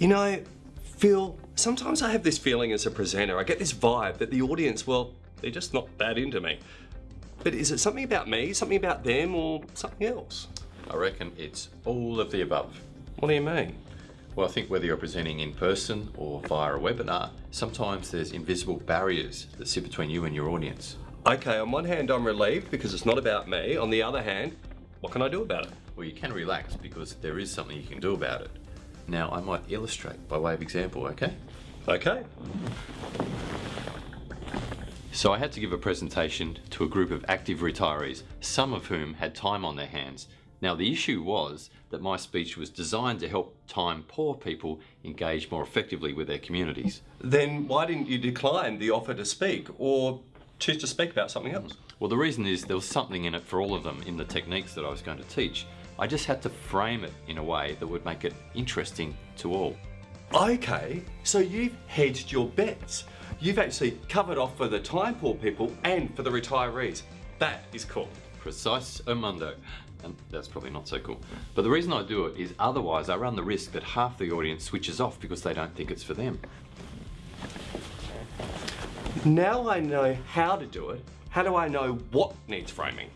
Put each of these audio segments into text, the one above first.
You know, Phil, sometimes I have this feeling as a presenter, I get this vibe that the audience, well, they're just not that into me. But is it something about me, something about them, or something else? I reckon it's all of the above. What do you mean? Well, I think whether you're presenting in person or via a webinar, sometimes there's invisible barriers that sit between you and your audience. Okay, on one hand, I'm relieved because it's not about me. On the other hand, what can I do about it? Well, you can relax because there is something you can do about it. Now, I might illustrate by way of example, okay? Okay. So I had to give a presentation to a group of active retirees, some of whom had time on their hands. Now the issue was that my speech was designed to help time poor people engage more effectively with their communities. Then why didn't you decline the offer to speak or choose to speak about something else? Well, the reason is there was something in it for all of them in the techniques that I was going to teach. I just had to frame it in a way that would make it interesting to all. Okay, so you've hedged your bets. You've actually covered off for the time poor people and for the retirees. That is cool. Precise Mundo. And that's probably not so cool. But the reason I do it is otherwise I run the risk that half the audience switches off because they don't think it's for them. Now I know how to do it, how do I know what needs framing?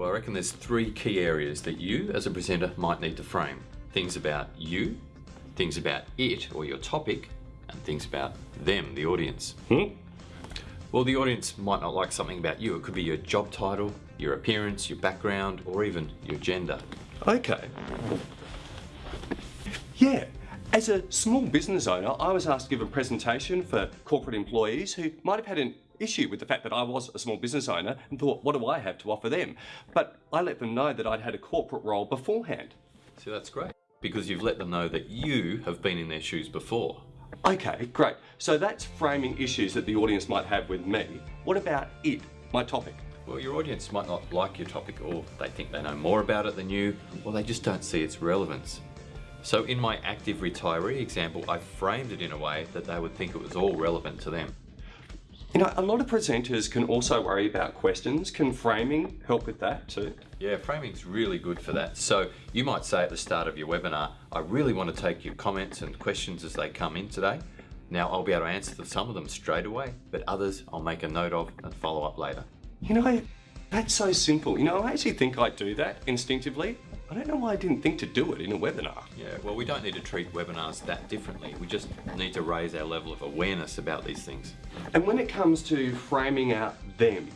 Well, I reckon there's three key areas that you as a presenter might need to frame. Things about you, things about it or your topic, and things about them, the audience. Hmm? Well, the audience might not like something about you. It could be your job title, your appearance, your background, or even your gender. Okay. Yeah, as a small business owner, I was asked to give a presentation for corporate employees who might have had an issue with the fact that I was a small business owner and thought, what do I have to offer them? But I let them know that I'd had a corporate role beforehand. So that's great because you've let them know that you have been in their shoes before. Okay, great. So that's framing issues that the audience might have with me. What about it, my topic? Well, your audience might not like your topic or they think they know more about it than you, or they just don't see its relevance. So in my active retiree example, I framed it in a way that they would think it was all relevant to them. You know, a lot of presenters can also worry about questions. Can framing help with that too? Yeah, framing's really good for that. So you might say at the start of your webinar, I really want to take your comments and questions as they come in today. Now I'll be able to answer some of them straight away, but others I'll make a note of and follow up later. You know, that's so simple. You know, I actually think I do that instinctively. I don't know why I didn't think to do it in a webinar. Yeah, well, we don't need to treat webinars that differently. We just need to raise our level of awareness about these things. And when it comes to framing out them,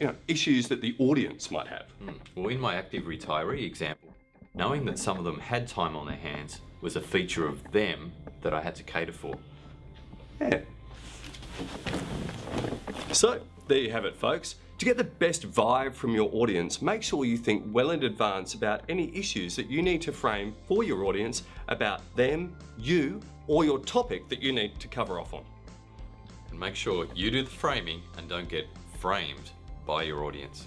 you know, issues that the audience might have. Hmm. Well, in my active retiree example, knowing that some of them had time on their hands was a feature of them that I had to cater for. Yeah. So, there you have it, folks. To get the best vibe from your audience, make sure you think well in advance about any issues that you need to frame for your audience about them, you, or your topic that you need to cover off on. And make sure you do the framing and don't get framed by your audience.